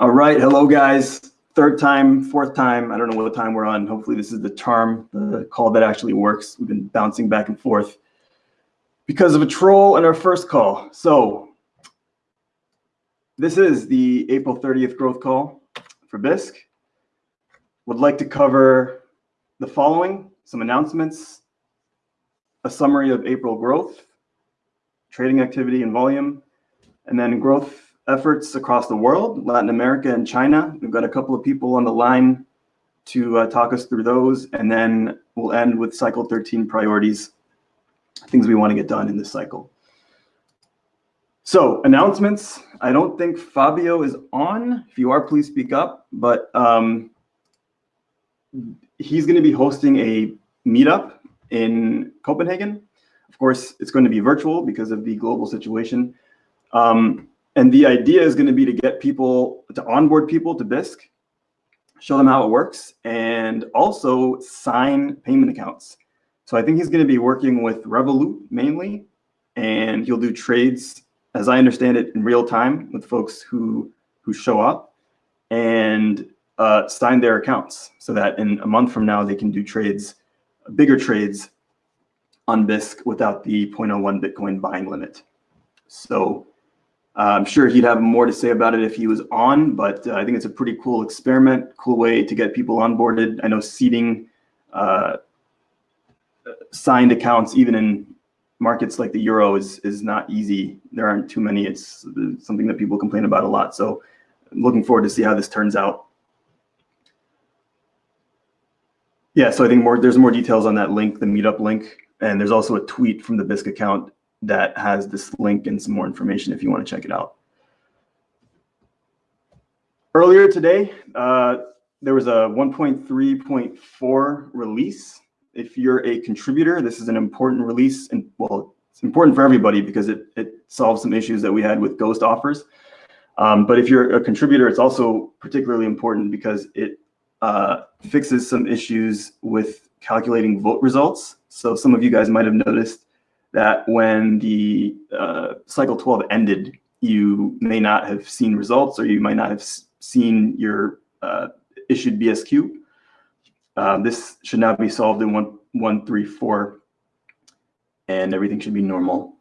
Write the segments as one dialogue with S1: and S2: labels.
S1: All right, hello guys. Third time, fourth time, I don't know what time we're on. Hopefully this is the charm, the call that actually works. We've been bouncing back and forth because of a troll in our first call. So this is the April 30th growth call for Bisq. Would like to cover the following, some announcements, a summary of April growth, trading activity and volume, and then growth efforts across the world, Latin America and China. We've got a couple of people on the line to uh, talk us through those, and then we'll end with cycle 13 priorities, things we want to get done in this cycle. So announcements, I don't think Fabio is on. If you are, please speak up, but um, he's gonna be hosting a meetup in Copenhagen. Of course, it's going to be virtual because of the global situation. Um, and the idea is going to be to get people, to onboard people to Bisq, show them how it works, and also sign payment accounts. So I think he's going to be working with Revolut mainly, and he'll do trades, as I understand it, in real time with folks who who show up and uh, sign their accounts so that in a month from now they can do trades, bigger trades on Bisq without the 0.01 Bitcoin buying limit. So I'm sure he'd have more to say about it if he was on, but uh, I think it's a pretty cool experiment, cool way to get people onboarded. I know seeding uh, signed accounts, even in markets like the euro, is is not easy. There aren't too many. It's something that people complain about a lot. So, I'm looking forward to see how this turns out. Yeah, so I think more there's more details on that link, the meetup link, and there's also a tweet from the Bisq account that has this link and some more information if you want to check it out. Earlier today, uh, there was a 1.3.4 release. If you're a contributor, this is an important release, and well, it's important for everybody because it, it solves some issues that we had with ghost offers. Um, but if you're a contributor, it's also particularly important because it uh, fixes some issues with calculating vote results. So some of you guys might have noticed that when the uh, cycle 12 ended, you may not have seen results or you might not have seen your uh, issued BSQ. Uh, this should now be solved in 1.134 and everything should be normal.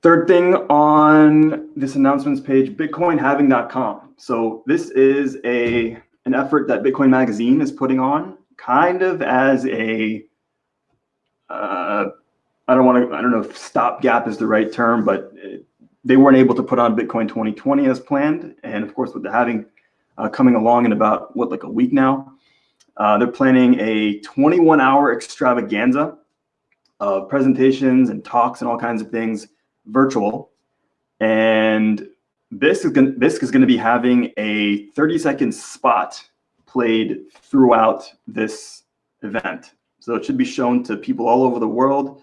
S1: Third thing on this announcements page, bitcoinhalving.com. So this is a an effort that Bitcoin Magazine is putting on kind of as a uh, I don't want to, I don't know if stopgap is the right term, but it, they weren't able to put on Bitcoin 2020 as planned. And of course, with the halving uh, coming along in about, what, like a week now, uh, they're planning a 21 hour extravaganza of presentations and talks and all kinds of things virtual. And Bisq is going Bisq is going to be having a 30 second spot played throughout this event. So it should be shown to people all over the world,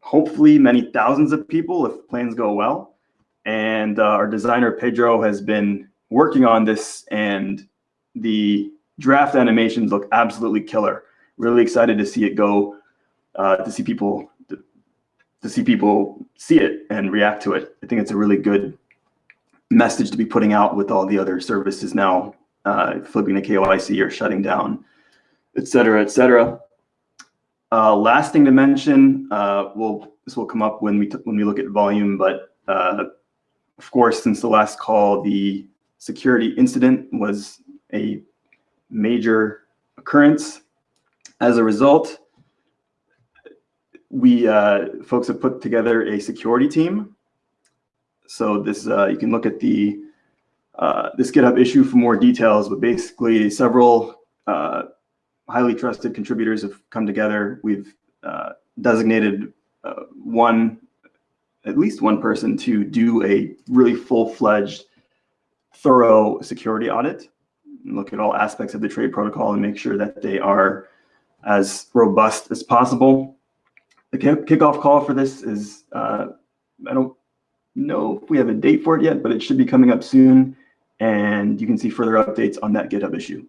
S1: hopefully many thousands of people if plans go well. And uh, our designer Pedro has been working on this and the draft animations look absolutely killer. Really excited to see it go, uh, to see people to, to see people see it and react to it. I think it's a really good message to be putting out with all the other services now uh, flipping the KYC or shutting down, et cetera, et cetera. Uh, last thing to mention, uh, well, this will come up when we when we look at volume, but uh, of course, since the last call, the security incident was a major occurrence. As a result, we uh, folks have put together a security team. So this uh, you can look at the uh, this GitHub issue for more details, but basically several highly trusted contributors have come together. We've uh, designated uh, one, at least one person to do a really full-fledged, thorough security audit, look at all aspects of the trade protocol and make sure that they are as robust as possible. The kickoff call for this is, uh, I don't know if we have a date for it yet, but it should be coming up soon. And you can see further updates on that GitHub issue.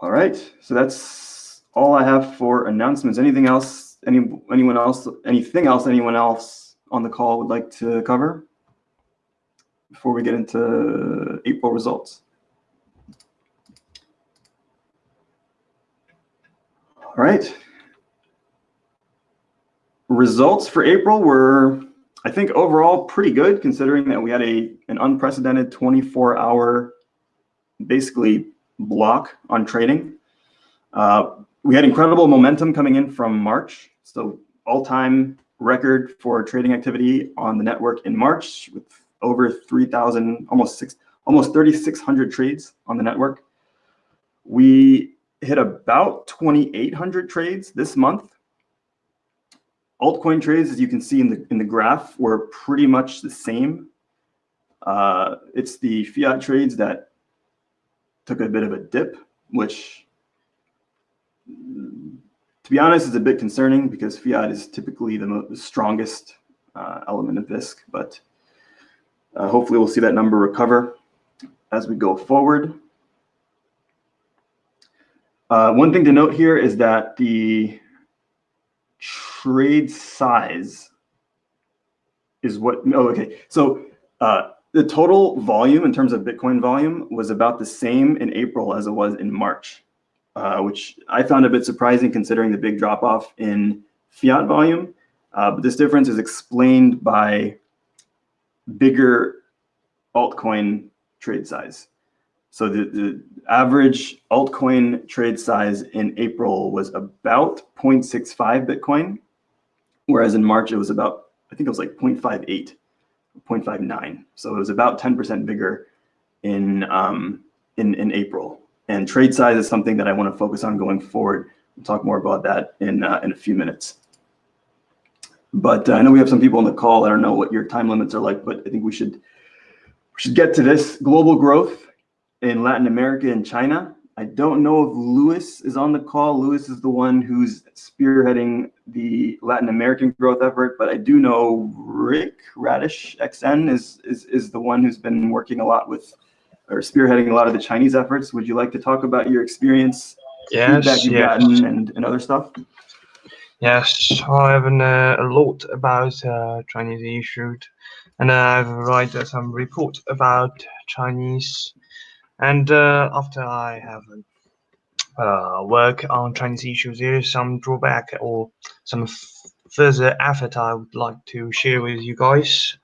S1: All right, so that's all I have for announcements. Anything else? Any anyone else? Anything else? Anyone else on the call would like to cover before we get into April results? All right. Results for April were, I think, overall pretty good, considering that we had a an unprecedented 24-hour, basically block on trading. Uh, we had incredible momentum coming in from March, so all-time record for trading activity on the network in March with over 3,000, almost six, almost 3,600 trades on the network. We hit about 2,800 trades this month. Altcoin trades, as you can see in the in the graph, were pretty much the same. Uh, it's the fiat trades that took a bit of a dip, which, to be honest, is a bit concerning because fiat is typically the, the strongest uh, element of Bisq. But uh, hopefully, we'll see that number recover as we go forward. Uh, one thing to note here is that the trade size is what, oh, okay. So uh, the total volume in terms of Bitcoin volume was about the same in April as it was in March, uh, which I found a bit surprising considering the big drop off in fiat volume. Uh, but this difference is explained by bigger altcoin trade size. So the, the average altcoin trade size in April was about 0.65 Bitcoin, whereas in March it was about, I think it was like 0.58, 0.59. So it was about 10% bigger in, um, in, in April. And trade size is something that I want to focus on going forward. We'll talk more about that in, uh, in a few minutes. But uh, I know we have some people on the call. I don't know what your time limits are like, but I think we should, we should get to this global growth in Latin America and China. I don't know if Luis is on the call. Luis is the one who's spearheading the Latin American growth effort, but I do know Rick Radish XN is, is, is the one who's been working a lot with or spearheading a lot of the Chinese efforts. Would you like to talk about your experience,
S2: yes,
S1: feedback you've
S2: yes.
S1: gotten, and, and other stuff?
S2: Yes, I have uh, a lot about uh, Chinese issues, and I've write uh, some report about Chinese and uh, after I have uh, work on Chinese issues, there is some drawback or some further effort I would like to share with you guys.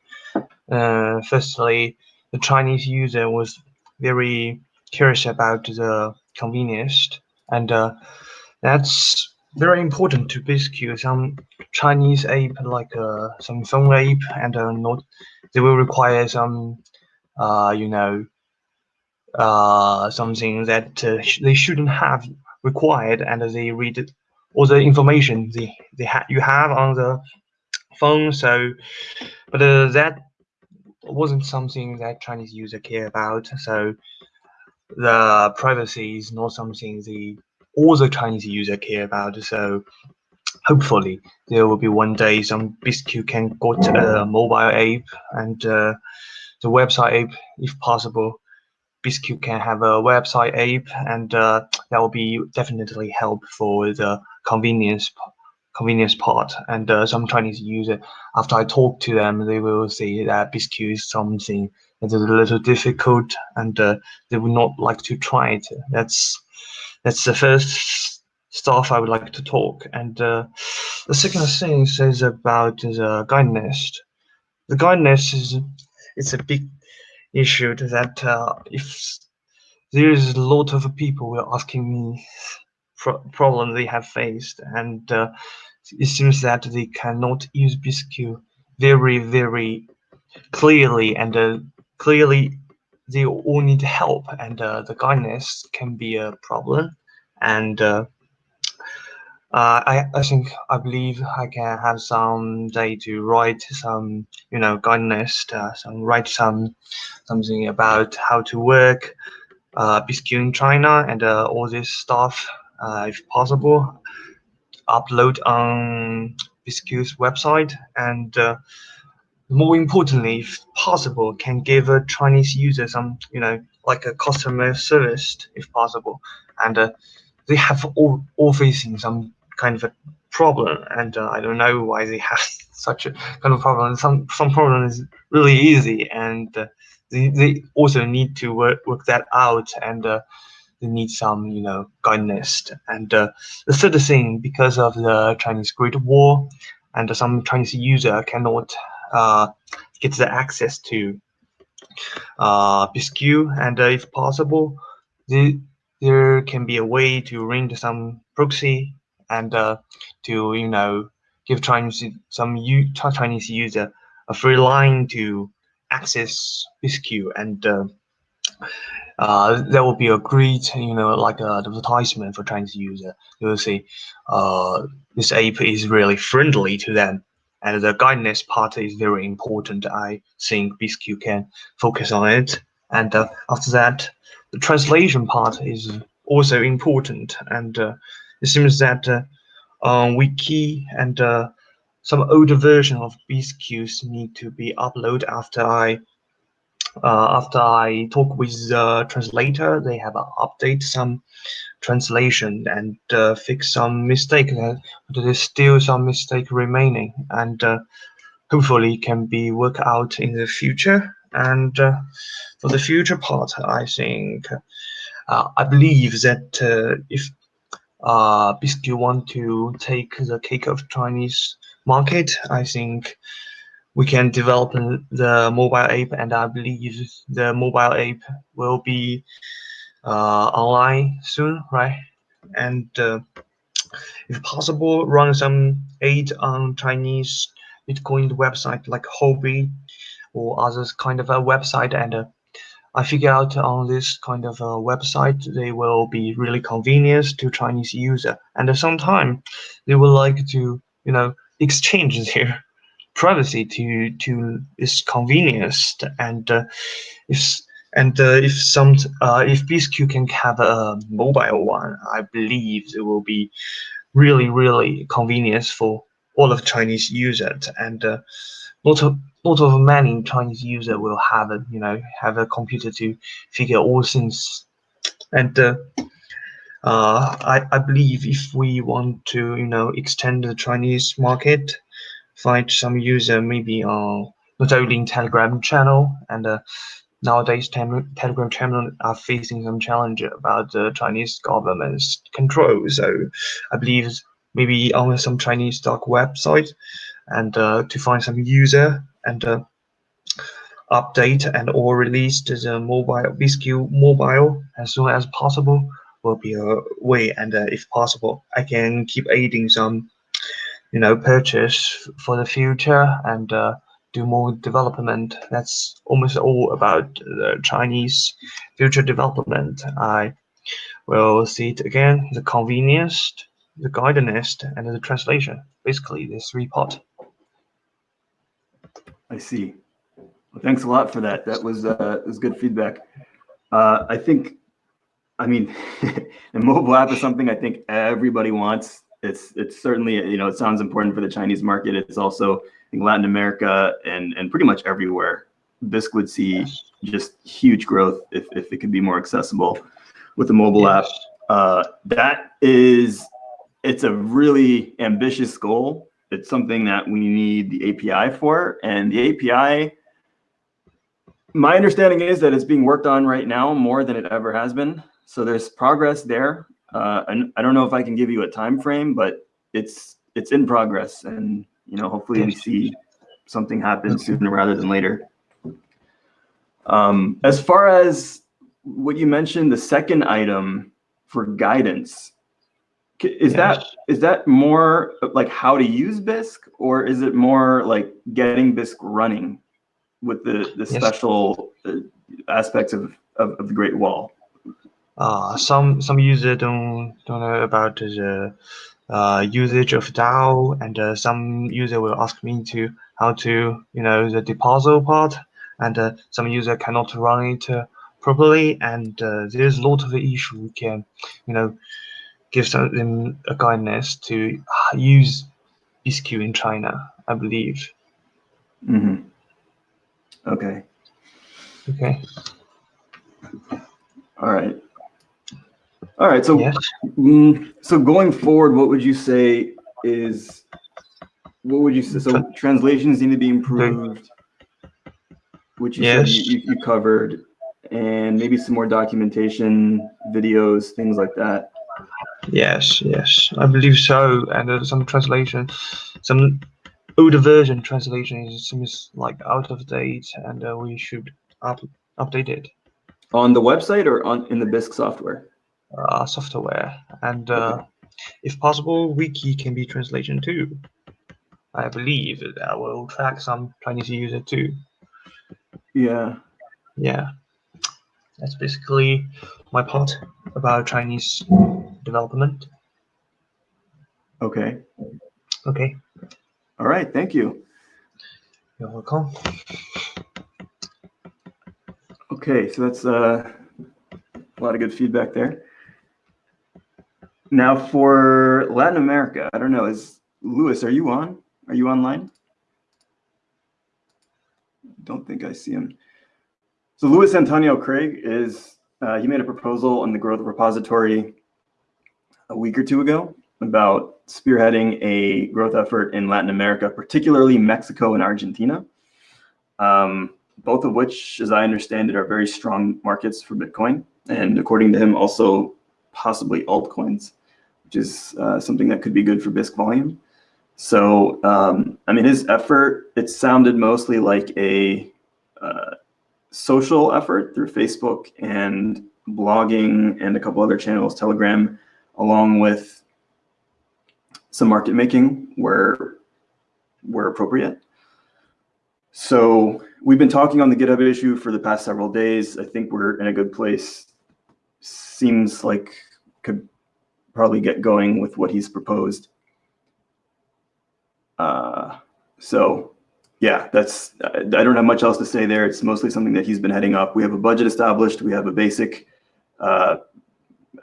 S2: Uh, firstly, the Chinese user was very curious about the convenience, and uh, that's very important to Bisq. Some Chinese app like uh, some phone app and uh, not, they will require some, uh, you know, uh, something that uh, sh they shouldn't have required, and they read all the information they they ha you have on the phone. So, but uh, that wasn't something that Chinese user care about. So, the privacy is not something the all the Chinese user care about. So, hopefully there will be one day some BISQ can got a mobile app and uh, the website app if possible BISQ can have a website app, and uh, that will be definitely help for the convenience convenience part. And uh, some Chinese user, after I talk to them, they will say that BISQ is something that is a little difficult, and uh, they would not like to try it. That's that's the first stuff I would like to talk. And uh, the second thing is about the guidance. The guidance is it's a big issue that uh, if there is a lot of people were asking me pro problems they have faced, and uh, it seems that they cannot use BISQ very, very clearly, and uh, clearly they all need help, and uh, the guidance can be a problem, and uh, I, I think I believe I can have some day to write some you know guidance uh, some write some something about how to work uh, in China and uh, all this stuff uh, if possible. Upload on BISQ's website and uh, more importantly if possible can give a Chinese user some you know like a customer service if possible. And uh, they have all, all facing some kind of a problem, and uh, I don't know why they have such a kind of problem. Some some problem is really easy, and uh, they, they also need to work, work that out, and uh, they need some you know guidance. And uh, the third thing, because of the Chinese Great Wall, and some Chinese user cannot uh, get the access to uh, and uh, if possible, the, there can be a way to ring some proxy and uh, to you know give Chinese some Chinese user a free line to access BISQ and uh, uh, that will be a great, you know, like uh, advertisement for Chinese user. You will see, uh, this app is really friendly to them, and the guidance part is very important. I think BISQ can focus on it, and uh, after that, the translation part is also important, and uh, it seems that uh, on Wiki and uh, some older version of BISQs need to be uploaded after I uh, after I talk with the translator, they have update some translation and uh, fix some mistake. Uh, there's still some mistake remaining, and uh, hopefully can be worked out in the future. And for the future part, I think I believe that if uh, BISQ want to take the cake of Chinese market, I think we can develop the mobile app, and I believe the mobile app will be uh, online soon, right? And uh, if possible, run some aid on Chinese Bitcoin website like Huobi or others kind of a website. And uh, I figure out on this kind of a website, they will be really convenient to Chinese user. And at some time, they would like to, you know, exchange their privacy to to its convenience and uh, if and uh, if some uh, if BISQ can have a mobile one, I believe it will be really really convenient for all of Chinese users and uh, lot of lot of many Chinese user will have a you know have a computer to figure all things and uh, uh, I, I believe if we want to you know extend the Chinese market find some user maybe on not only in Telegram channel and uh, nowadays Telegram channel are facing some challenge about the Chinese government's control. So I believe maybe on some Chinese dark website and uh, to find some user and uh, update and or release the mobile BISQ mobile as soon as possible will be a way and uh, if possible I can keep aiding some you know, purchase for the future and uh, do more development. That's almost all about the Chinese future development. I will see it again, the convenience, the guidance, and the translation. Basically, this three part.
S1: I see. Well, thanks a lot for that. That was uh, was good feedback. Uh, I think, I mean, the mobile app is something I think everybody wants it's it's certainly you know it sounds important for the Chinese market. It's also in Latin America and and pretty much everywhere. Bisq would see just huge growth if if it could be more accessible with the mobile app. Uh, that is it's a really ambitious goal. It's something that we need the API for, and the API. My understanding is that it's being worked on right now more than it ever has been. So there's progress there. Uh, and I don't know if I can give you a time frame, but it's it's in progress, and you know, hopefully we see something happen sooner rather than later. Um, as far as what you mentioned, the second item for guidance, is that is that more like how to use Bisq, or is it more like getting Bisq running with the the yes. special uh, aspects of, of, of the Great Wall?
S2: uh, some some user don't don't know about the uh, usage of DAO, and uh, some user will ask me to how to you know the deposit part, and uh, some user cannot run it uh, properly, and uh, there's a lot of issue we can you know give them a guidance to use BISQ in China, I believe.
S1: Mm -hmm. Okay.
S2: Okay.
S1: All right. All right. So, yes. mm, so going forward, what would you say is what would you say? So translations need to be improved, which you
S2: Yes.
S1: you, you covered, and maybe some more documentation, videos, things like that.
S2: Yes, yes, I believe so. And uh, some translation, some older version translation is seems like out of date, and uh, we should up update it.
S1: On the website or on in the Bisq software?
S2: Uh, software and uh, if possible, wiki can be translation too. I believe that will track some Chinese user too.
S1: Yeah.
S2: Yeah, that's basically my part about Chinese development.
S1: Okay.
S2: Okay,
S1: All right. Thank you.
S2: you're welcome.
S1: Okay, so that's uh, a lot of good feedback there. Now for Latin America, I don't know, is Luis, are you on? Are you online? Don't think I see him. So Luis Antonio Craig is, uh, he made a proposal on the Growth Repository a week or two ago about spearheading a growth effort in Latin America, particularly Mexico and Argentina. Um, both of which, as I understand it, are very strong markets for Bitcoin. And according to him, also possibly altcoins, which is uh, something that could be good for Bisq volume. So, um, I mean, his effort, it sounded mostly like a uh, social effort through Facebook and blogging and a couple other channels, Telegram, along with some market making where, where appropriate. So we've been talking on the GitHub issue for the past several days. I think we're in a good place. Seems like could probably get going with what he's proposed. Uh, so yeah, that's, I don't have much else to say there. It's mostly something that he's been heading up. We have a budget established. We have a basic, uh,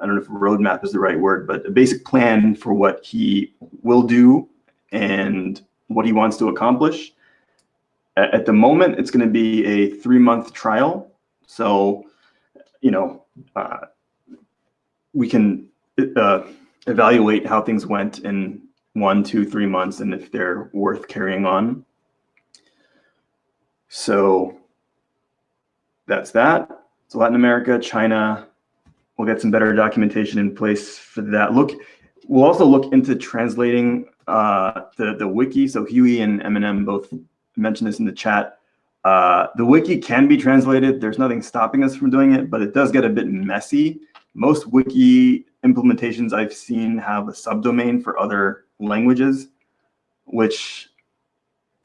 S1: I don't know if roadmap is the right word, but a basic plan for what he will do and what he wants to accomplish. At, the moment, it's going to be a three month trial. So, you know, uh, we can uh, evaluate how things went in one, two, three months and if they're worth carrying on. So that's that. So Latin America, China, we'll get some better documentation in place for that. Look, we'll also look into translating uh, the, the wiki. So Huey and Eminem both mentioned this in the chat. Uh, the wiki can be translated. There's nothing stopping us from doing it, but it does get a bit messy. Most wiki implementations I've seen have a subdomain for other languages, which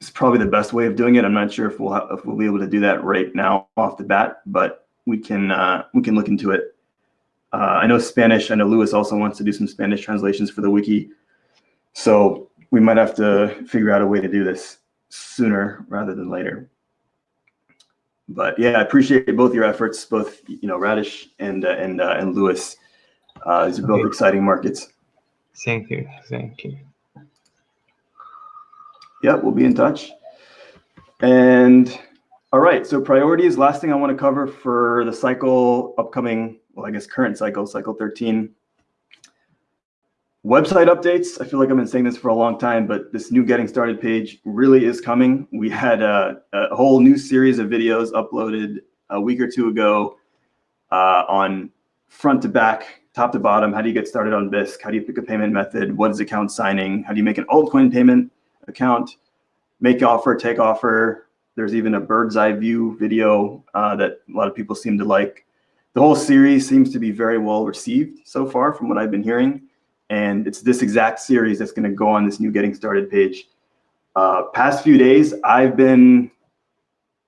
S1: is probably the best way of doing it. I'm not sure if we'll if we'll be able to do that right now off the bat, but we can uh, we can look into it. Uh, I know Spanish. I know Luis also wants to do some Spanish translations for the wiki, so we might have to figure out a way to do this sooner rather than later. But yeah, I appreciate both your efforts, both you know Radish and uh, and uh, and Luis. Uh, these are both
S2: Okay.
S1: exciting markets.
S2: Thank you, thank you.
S1: Yeah, we'll be in touch. And all right, so priorities. Last thing I want to cover for the cycle upcoming, well, I guess current cycle, cycle 13. Website updates. I feel like I've been saying this for a long time, but this new getting started page really is coming. We had a, a whole new series of videos uploaded a week or two ago uh, on front to back, top to bottom. How do you get started on Bisq? How do you pick a payment method? What is account signing? How do you make an altcoin payment account? Make offer, take offer. There's even a bird's eye view video uh, that a lot of people seem to like. The whole series seems to be very well received so far from what I've been hearing. And it's this exact series that's going to go on this new getting started page. Uh, past few days, I've been,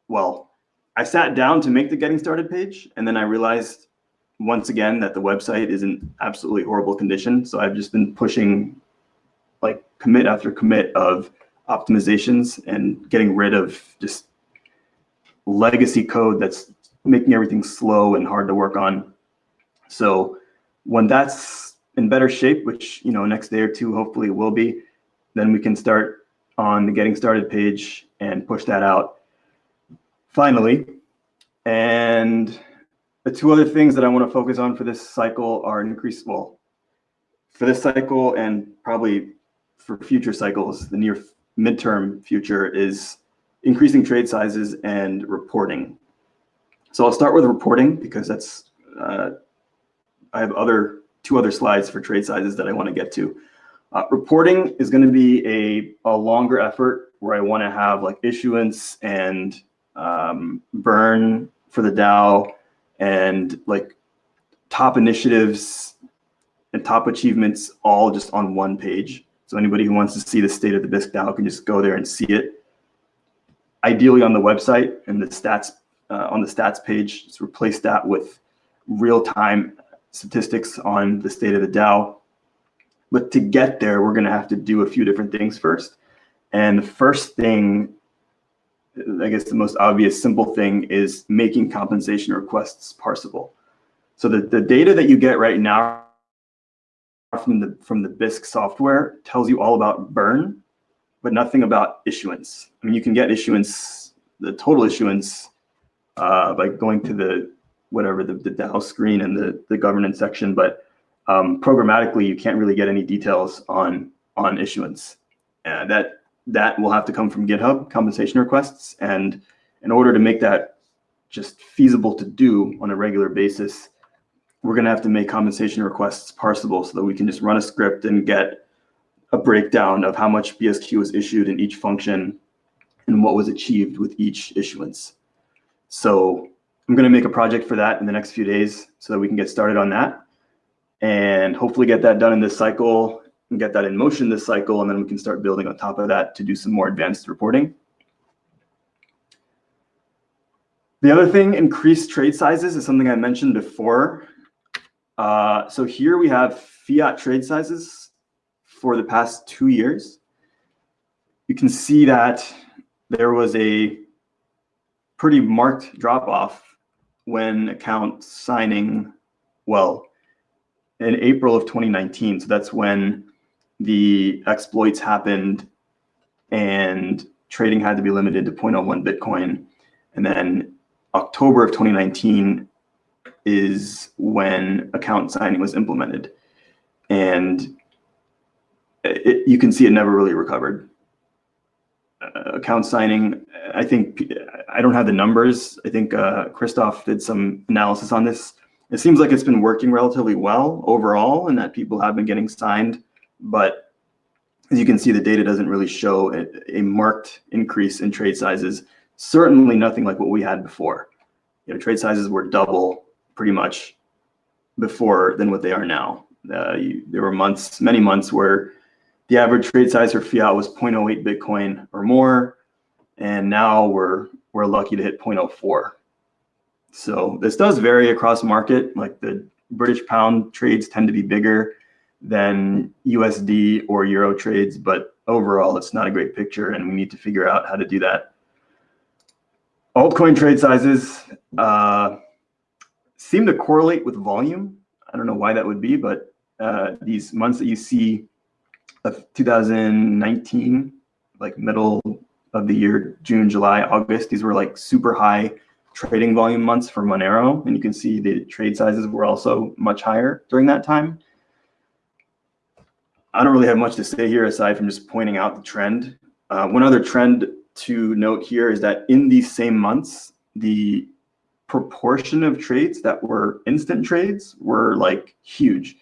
S1: well, I sat down to make the getting started page, and then I realized once again that the website is in absolutely horrible condition. So I've just been pushing like commit after commit of optimizations and getting rid of just legacy code that's making everything slow and hard to work on. So when that's in better shape, which you know next day or two hopefully it will be, then we can start on the getting started page and push that out finally. And the two other things that I want to focus on for this cycle are increased, well, for this cycle and probably for future cycles, the near midterm future is increasing trade sizes and reporting. So I'll start with reporting because that's, uh, I have other two other slides for trade sizes that I want to get to. Uh, reporting is going to be a, a longer effort where I want to have like issuance and um, burn for the DAO and like top initiatives and top achievements all just on one page. So anybody who wants to see the state of the Bisq DAO can just go there and see it. Ideally on the website and the stats uh, on the stats page, just replace that with real-time statistics on the state of the DAO. But to get there, we're going to have to do a few different things first. And the first thing, I guess the most obvious simple thing is making compensation requests parsable. So the, the data that you get right now from the from the Bisq software tells you all about burn, but nothing about issuance. I mean, you can get issuance, the total issuance, uh, by going to the whatever the, the DAO screen and the the governance section, but um, programmatically you can't really get any details on on issuance. Uh, that that will have to come from GitHub compensation requests, and in order to make that just feasible to do on a regular basis, we're going to have to make compensation requests parsable so that we can just run a script and get a breakdown of how much BSQ was issued in each function and what was achieved with each issuance. So I'm going to make a project for that in the next few days so that we can get started on that and hopefully get that done in this cycle and get that in motion this cycle. And then we can start building on top of that to do some more advanced reporting. The other thing, increased trade sizes is something I mentioned before. Uh, so here we have fiat trade sizes for the past two years. You can see that there was a pretty marked drop off when account signing, well, in April of 2019. So that's when the exploits happened and trading had to be limited to 0.01 Bitcoin. And then October of 2019, is when account signing was implemented. And it, you can see it never really recovered. Uh, account signing, I think, I don't have the numbers. I think uh, Christoph did some analysis on this. It seems like it's been working relatively well overall and that people have been getting signed. But as you can see, the data doesn't really show a, a marked increase in trade sizes. Certainly nothing like what we had before. You know, trade sizes were double pretty much before than what they are now. Uh, you, there were months, many months where the average trade size for fiat was 0.08 Bitcoin or more, and now we're we're lucky to hit 0.04. So this does vary across market. Like the British pound trades tend to be bigger than USD or Euro trades, but overall it's not a great picture, and we need to figure out how to do that. Altcoin trade sizes. Uh, seem to correlate with volume. I don't know why that would be, but uh, these months that you see of 2019, like middle of the year, June, July, August, these were like super high trading volume months for Monero. And you can see the trade sizes were also much higher during that time. I don't really have much to say here aside from just pointing out the trend. Uh, one other trend to note here is that in these same months, the proportion of trades that were instant trades were like huge.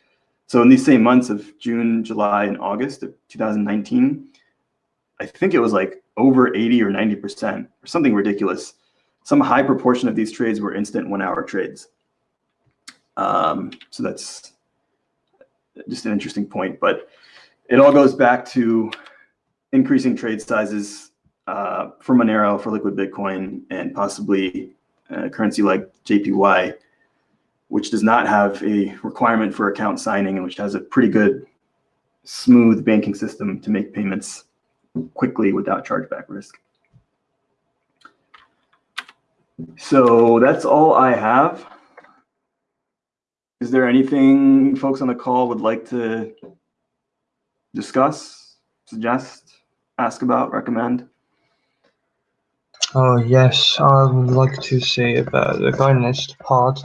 S1: So in these same months of June, July, and August of 2019, I think it was like over 80 or 90% or something ridiculous. Some high proportion of these trades were instant one hour trades. Um, so that's just an interesting point, but it all goes back to increasing trade sizes uh, for Monero, for Liquid Bitcoin, and possibly a currency like JPY, which does not have a requirement for account signing and which has a pretty good smooth banking system to make payments quickly without chargeback risk. So that's all I have. Is there anything folks on the call would like to discuss, suggest, ask about, recommend?
S2: Oh yes, I would like to say about the governance part.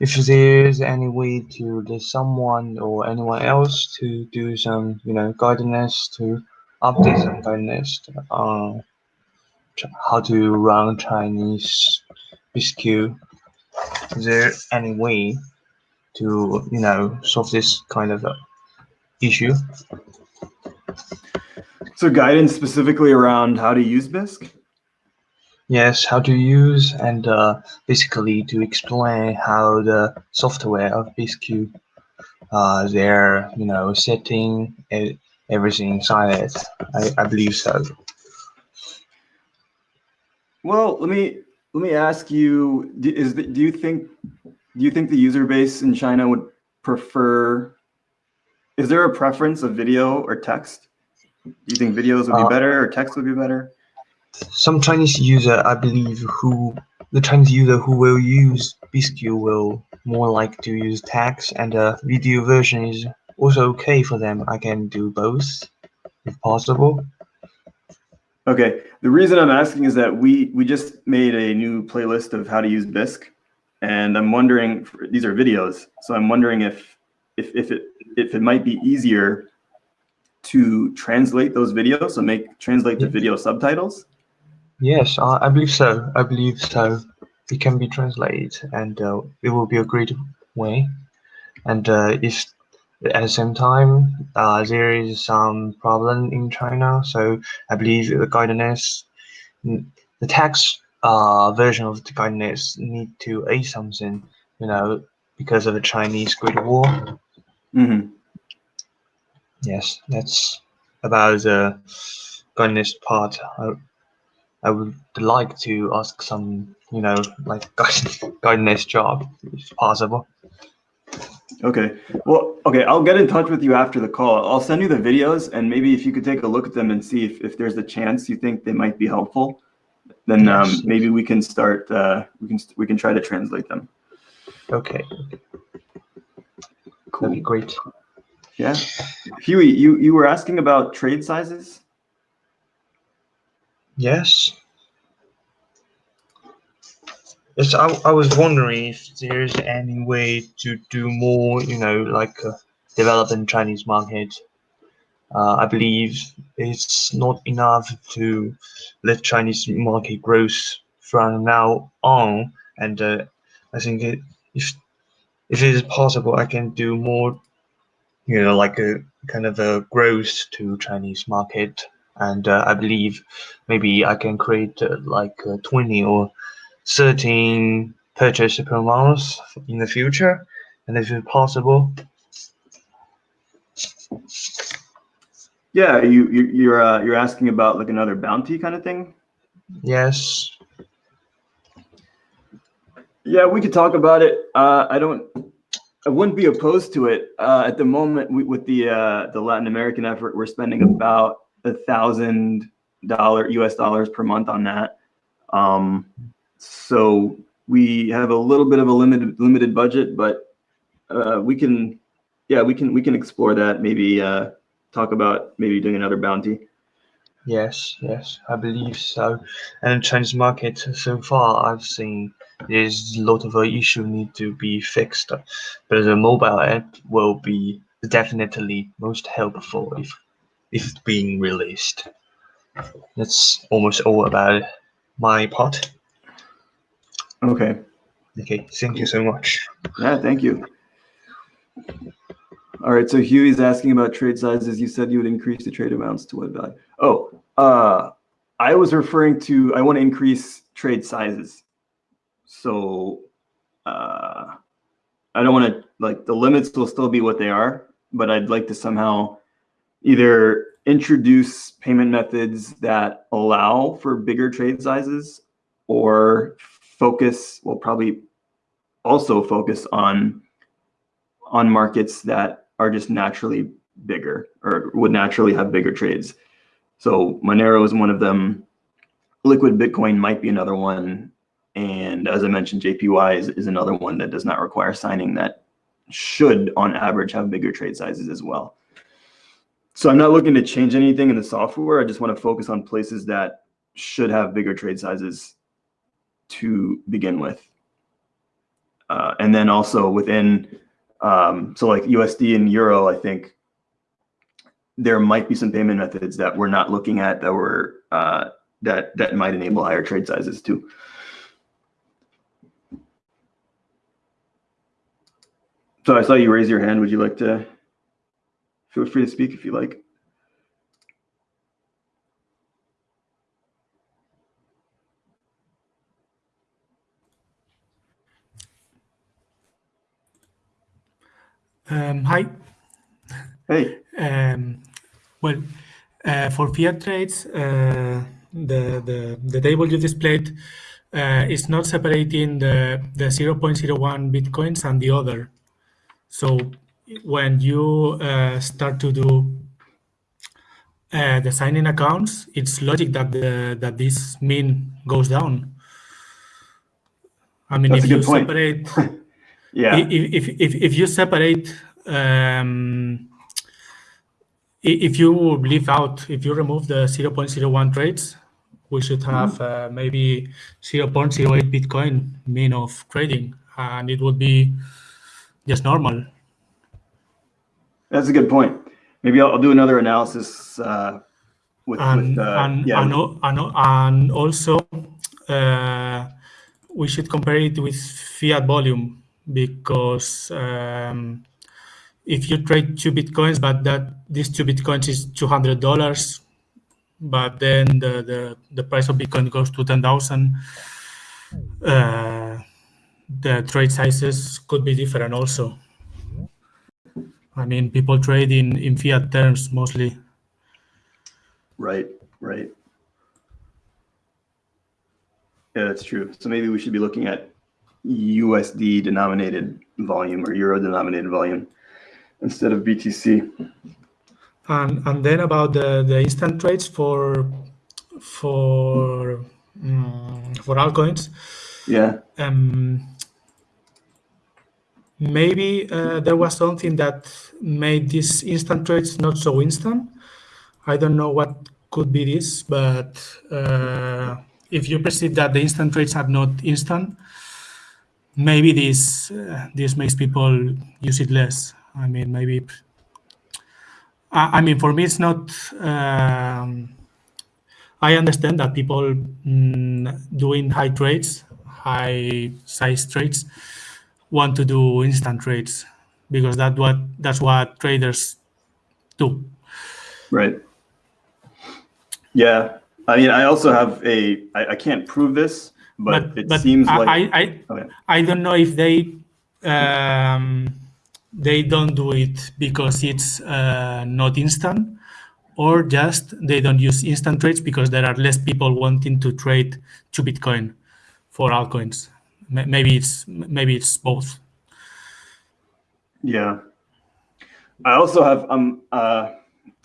S2: If there's any way to there's someone or anyone else to do some you know guidance to update some guidance uh, on how to run Chinese biscuit. Is there any way to you know solve this kind of uh, issue?
S1: So guidance specifically around how to use Bisq?
S2: Yes, how to use and uh, basically to explain how the software of Bisq, uh, their you know setting and everything inside it. I, I believe so.
S1: Well, let me let me ask you: Is the, do you think do you think the user base in China would prefer? Is there a preference of video or text? Do you think videos would be uh, better or text would be better?
S2: Some Chinese user, I believe, who the Chinese user who will use Bisq will more like to use text, and the video version is also okay for them. I can do both if possible.
S1: Okay, the reason I'm asking is that we we just made a new playlist of how to use Bisq, and I'm wondering these are videos, so I'm wondering if if if it if it might be easier to translate those videos, so make translate the video subtitles.
S2: Yes, I, I believe so. I believe so. It can be translated, and uh, it will be a great way. And uh, if at the same time, uh, there is some problem in China, so I believe the guidance, the text uh, version of the guidance need to add something, you know, because of the Chinese Great War.
S1: Mm -hmm.
S2: Yes, that's about the guidance part. I, I would like to ask some, you know, like guidance job, if possible.
S1: Okay. Well, okay. I'll get in touch with you after the call. I'll send you the videos and maybe if you could take a look at them and see if, if there's a chance you think they might be helpful, then um, yes. um, maybe we can start, uh, we can, we can try to translate them.
S2: Okay. Cool. That'd be great.
S1: Yeah. Huey, you, you were asking about trade sizes?
S2: Yes. Yes, I, I was wondering if there's any way to do more, you know, like uh, develop in Chinese market. Uh, I believe it's not enough to let Chinese market grow from now on, and uh, I think it, if if it is possible, I can do more, you know, like a kind of a growth to Chinese market, and uh, I believe maybe I can create uh, like 20 or 13 purchase per month in the future, and if it's possible.
S1: Yeah, you, you you're uh, you're asking about like another bounty kind of thing.
S2: Yes.
S1: Yeah, we could talk about it. Uh, I don't. I wouldn't be opposed to it. Uh, at the moment, we, with the uh, the Latin American effort, we're spending about a thousand dollar U.S. dollars per month on that. Um, so we have a little bit of a limited limited budget, but uh, we can, yeah, we can we can explore that. Maybe uh, talk about maybe doing another bounty.
S2: Yes, yes, I believe so. And Chinese market so far, I've seen there's a lot of issue need to be fixed, but the mobile app will be definitely most helpful if if being released. That's almost all about my part.
S1: Okay.
S2: Okay, thank you so much.
S1: Yeah, thank you. All right, so Huey's asking about trade sizes. You said you would increase the trade amounts to what value? Oh, uh, I was referring to, I want to increase trade sizes. So uh, I don't want to, like the limits will still be what they are, but I'd like to somehow either introduce payment methods that allow for bigger trade sizes or focus will probably also focus on on markets that are just naturally bigger or would naturally have bigger trades. So Monero is one of them. Liquid Bitcoin might be another one. And as I mentioned, JPY is, is another one that does not require signing that should on average have bigger trade sizes as well. So I'm not looking to change anything in the software. I just want to focus on places that should have bigger trade sizes to begin with. Uh, and then also within, um, so like USD and Euro, I think there might be some payment methods that we're not looking at that were uh, that that might enable higher trade sizes too. So I saw you raise your hand. Would you like to feel free to speak if you like?
S3: Um, hi.
S1: Hey.
S3: Um, well, uh, for fiat trades, uh, the, the, the table you displayed uh, is not separating the, the 0.01 Bitcoins and the other. So when you uh, start to do uh, the signing accounts, it's logic that the, that this mean goes down. I mean,
S1: That's
S3: if you
S1: point.
S3: separate
S1: Yeah.
S3: if, if, if, if you separate um, if you leave out if you remove the 0.01 trades we should have uh, maybe 0.08 bitcoin mean of trading and it would be just normal
S1: That's a good point. Maybe I'll, I'll do another analysis uh, with,
S3: and
S1: with uh,
S3: and,
S1: yeah.
S3: and, and, and also uh, we should compare it with fiat volume because um, if you trade two bitcoins but that these two bitcoins is $200 but then the, the, the price of bitcoin goes to 10000 uh, the trade sizes could be different also i mean people trade in, in fiat terms mostly
S1: Right, right. Yeah, that's true. So maybe we should be looking at USD denominated volume or Euro denominated volume instead of BTC.
S3: And and then about the, the instant trades for for mm, for altcoins,
S1: Yeah,
S3: um, maybe uh, there was something that made these instant trades not so instant. I don't know what could be this, but uh, if you perceive that the instant trades are not instant, maybe this uh, this makes people use it less. I mean, maybe I I mean, for me, it's not. Um, I understand that people mm, doing high trades, high size trades, want to do instant trades because that what that's what traders do.
S1: right. Yeah, I mean, I also have a, I, I can't prove this, but, it seems
S3: I,
S1: like,
S3: I, I,
S1: Okay.
S3: I don't know if they um, they don't do it because it's uh, not instant or just they don't use instant trades because there are less people wanting to trade to bitcoin for altcoins maybe it's maybe it's both
S1: yeah. I also have, um, uh,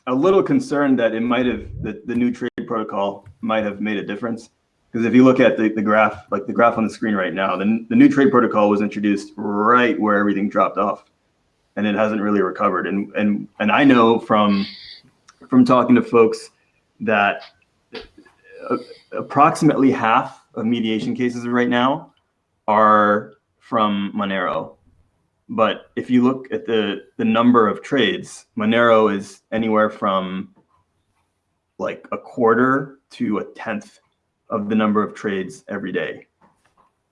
S1: a little concerned that it might have, the, the new trade protocol might have made a difference. Because if you look at the, the graph, like the graph on the screen right now, the, the new trade protocol was introduced right where everything dropped off. And it hasn't really recovered. And, and, and I know from, from talking to folks that uh, approximately half of mediation cases right now are from Monero. But if you look at the, the number of trades, Monero is anywhere from like a quarter to a tenth of the number of trades every day.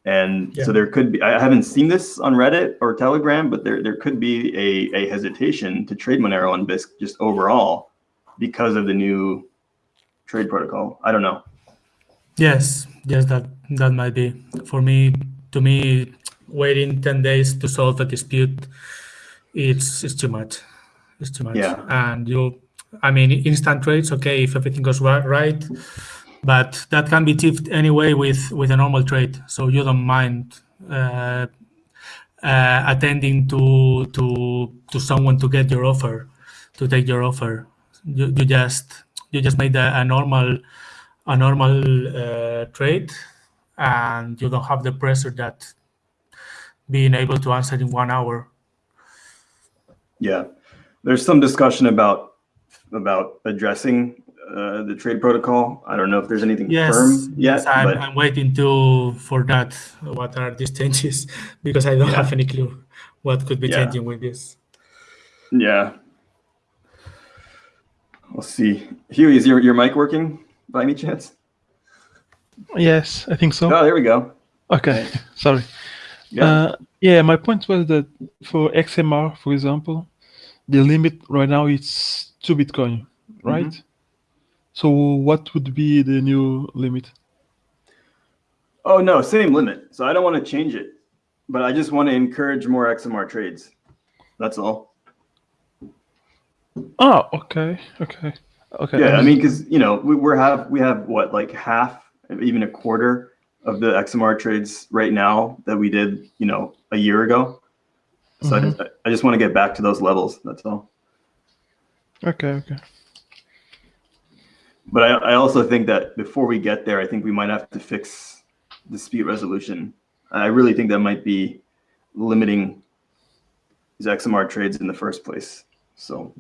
S1: And
S3: Yeah.
S1: so there could be, I haven't seen this on Reddit or Telegram, but there, there could be a, a hesitation to trade Monero on Bisq just overall because of the new trade protocol. I don't know.
S3: yes yes that that might be for me to me waiting 10 days to solve a dispute it's it's too much. It's too much.
S1: Yeah.
S3: and you i mean instant trades okay if everything goes right, right but that can be achieved anyway with with a normal trade. So you don't mind uh, uh, attending to to to someone to get your offer to take your offer. You, you just you just made a, a normal a normal uh, trade and you don't have the pressure that being able to answer in one hour
S1: Yeah, there's some discussion about about addressing uh, the trade protocol. I don't know if there's anything
S3: Yes,
S1: firm yet,
S3: yes, I'm,
S1: but
S3: I'm waiting to for that. What are these changes? Because I don't
S1: Yeah.
S3: have any clue what could be
S1: Yeah.
S3: changing with this.
S1: yeah. We'll see. Huey, is your, your mic working by any chance?
S4: Yes, I think so.
S1: Oh, there we go.
S4: Okay, sorry.
S1: Yeah.
S4: Uh, yeah, my point was that for XMR, for example, the limit right now is two Bitcoin, right? So what would be the new limit?
S1: Oh no, same limit. So I don't want to change it, but I just want to encourage more XMR trades. That's all.
S4: Oh, okay, okay, okay.
S1: Yeah, I mean, because you know we we're have we have what like half, even a quarter of the XMR trades right now that we did, you know, a year ago. So I, mm-hmm. just, I just want to get back to those levels. That's all.
S4: okay, okay.
S1: But I, I also think that before we get there, I think we might have to fix dispute resolution. I really think that might be limiting these XMR trades in the first place. So,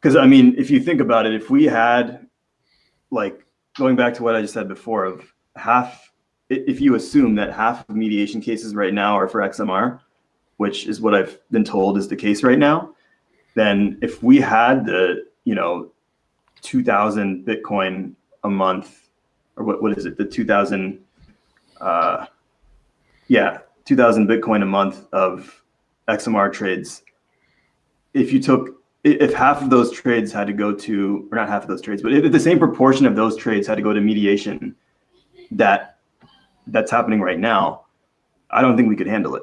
S1: because I mean, if you think about it, if we had like going back to what I just said before of half, if you assume that half of mediation cases right now are for XMR, which is what I've been told is the case right now, then if we had the, you know, 2000 Bitcoin a month, or what, what is it? The 2000, uh, yeah, 2000 Bitcoin a month of XMR trades. If you took, if half of those trades had to go to, or not half of those trades, but if the same proportion of those trades had to go to mediation that that's happening right now, I don't think we could handle it.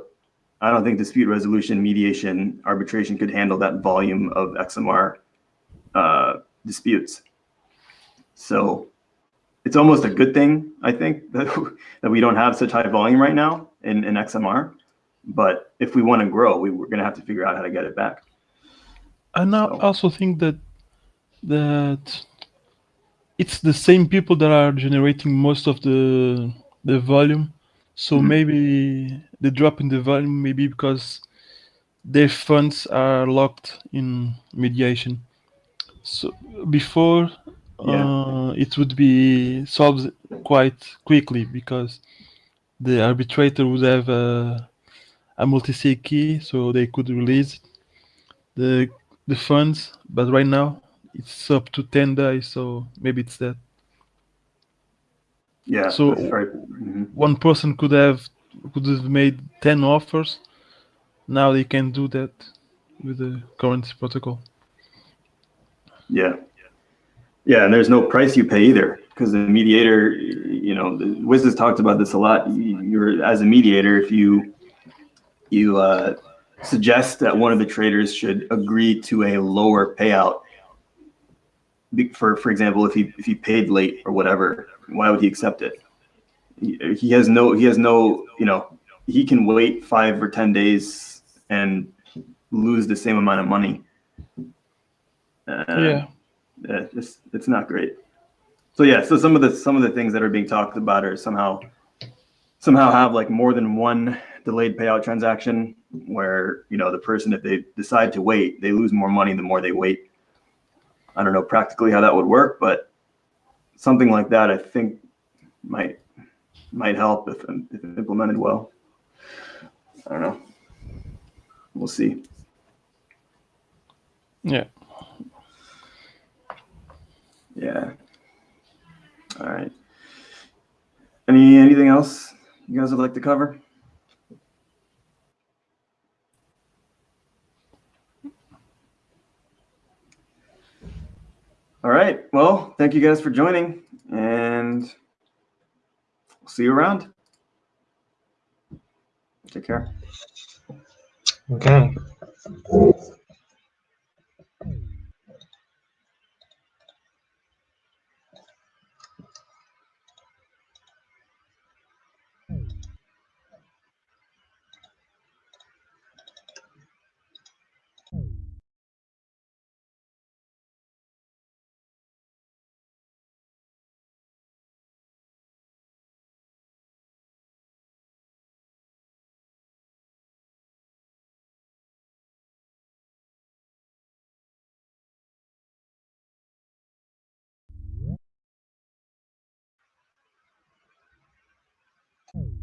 S1: I don't think dispute resolution, mediation, arbitration could handle that volume of XMR uh, disputes. So it's almost a good thing, I think, that, that we don't have such high volume right now in, in XMR. But if we want to grow, we, we're going to have to figure out how to get it back.
S4: And I also think that that it's the same people that are generating most of the the volume. So
S1: Mhm.
S4: maybe the drop in the volume maybe because their funds are locked in mediation. So before
S1: Yeah.
S4: uh, it would be solved quite quickly because the arbitrator would have a, a multi-sig key, so they could release the the funds. But right now it's up to ten days, so maybe it's that
S1: Yeah.
S4: So-
S1: right. Mhm.
S4: one person could have could have made ten offers. Now they can do that with the current protocol.
S1: Yeah. Yeah, and there's no price you pay either because the mediator, you know, the- Wiz has talked about this a lot. You- You're as a mediator, if you you uh, suggest that one of the traders should agree to a lower payout, for for example, if he if he paid late or whatever, why would he accept it? He, he has no he has no you know he can wait five or ten days and lose the same amount of money. Uh,
S4: yeah.
S1: yeah, it's it's not great. So yeah, so some of the some of the things that are being talked about are somehow somehow have like more than one delayed payout transaction where you know the person if they decide to wait they lose more money the more they wait. I don't know practically how that would work, but something like that I think might might help if, if implemented well. I don't know. We'll see.
S4: Yeah.
S1: Yeah. All right. Any anything else you guys would like to cover? All right. Well, thank you guys for joining, and see you around. Take care.
S2: Okay. you